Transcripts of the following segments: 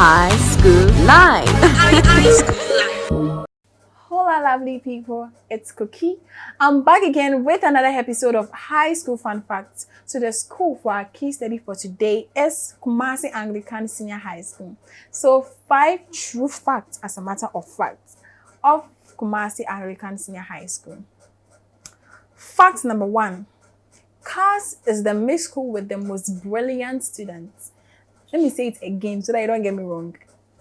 High School Life. Hola, lovely people. It's Cookie. I'm back again with another episode of High School Fun Facts. So, the school for our key study for today is Kumasi Anglican Senior High School. So, five true facts, as a matter of fact, of Kumasi Anglican Senior High School. Fact number one CAS is the mixed school with the most brilliant students. Let me say it again so that you don't get me wrong.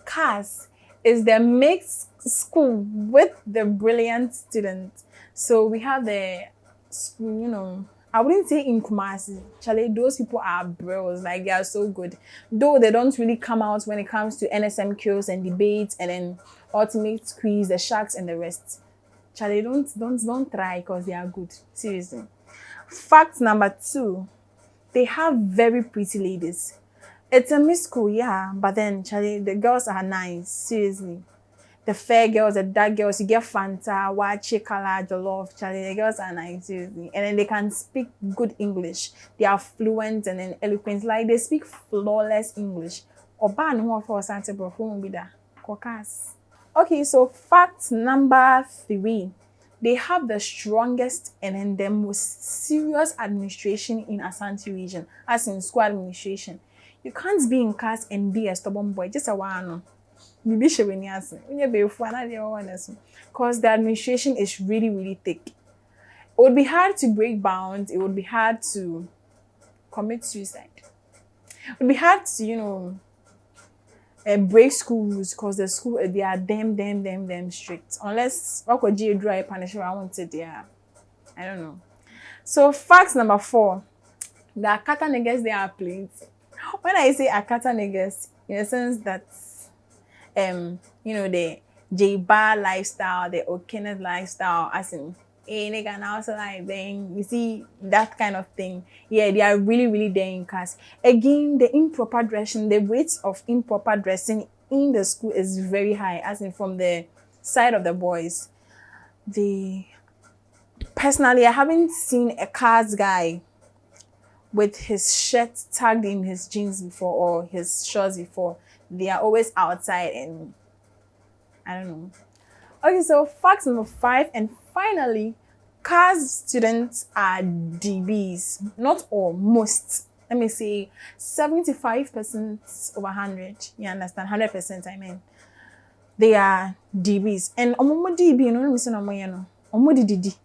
CAS is the mixed school with the brilliant students. So we have the school, you know, I wouldn't say in Kumasi. Charlie, those people are bros. Like they are so good. Though they don't really come out when it comes to NSMQs and debates and then ultimate squeeze, the sharks and the rest. Charlie, don't don't don't try because they are good. Seriously. Fact number two, they have very pretty ladies. It's a mixed school, yeah, but then Charlie, the girls are nice. Seriously. The fair girls, the dark girls, you get Fanta, Wache, Color, Jollof, Charlie, the girls are nice, seriously. And then they can speak good English. They are fluent and then eloquent. Like they speak flawless English. Oba no more for Santa Bro, be that. Okay, so fact number three they have the strongest and then the most serious administration in Asante region, as in school administration. You can't be in class and be a stubborn boy, just a one. Because the administration is really, really thick. It would be hard to break bounds. It would be hard to commit suicide. It would be hard to, you know, uh, break school rules because the school uh, they are damn damn damn damn strict. Unless wakoji dry punishment I want it there I don't know. So fact number four. The Akata niggas they are plenty when I say Akata niggas in a sense that um you know the J bar lifestyle the Okene lifestyle as in a nigga and also like then you see that kind of thing. Yeah they are really really there in again the improper dressing the rates of improper dressing in the school is very high as in from the side of the boys. The personally i haven't seen a CAS guy with his shirt tagged in his jeans before or his shorts before they are always outside and i don't know okay so fact number five and finally, CAS students are DBs. Not all, most. Let me say 75% over 100. You understand? 100% I mean. They are DBs. And omo DB, you know, listen omo you know. Omo DD.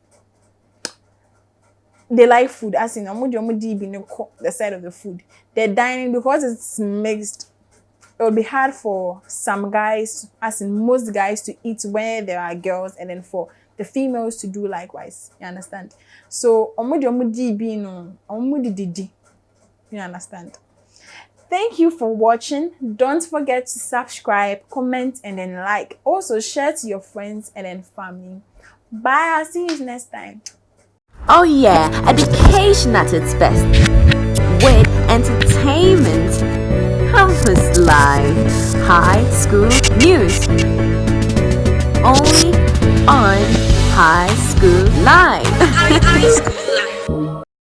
They like food, as in omo omo DB, the side of the food. They're dining because it's mixed it would be hard for some guys, as in most guys, to eat where there are girls, and then for the females to do likewise. You understand? So, omudi omudi bi no, omudi didi. You understand? Thank you for watching. Don't forget to subscribe, comment, and then like. Also, share to your friends and then family. Bye. I'll see you next time. Oh yeah, education at its best. With entertainment, campus life, high school news. Only on High School Live.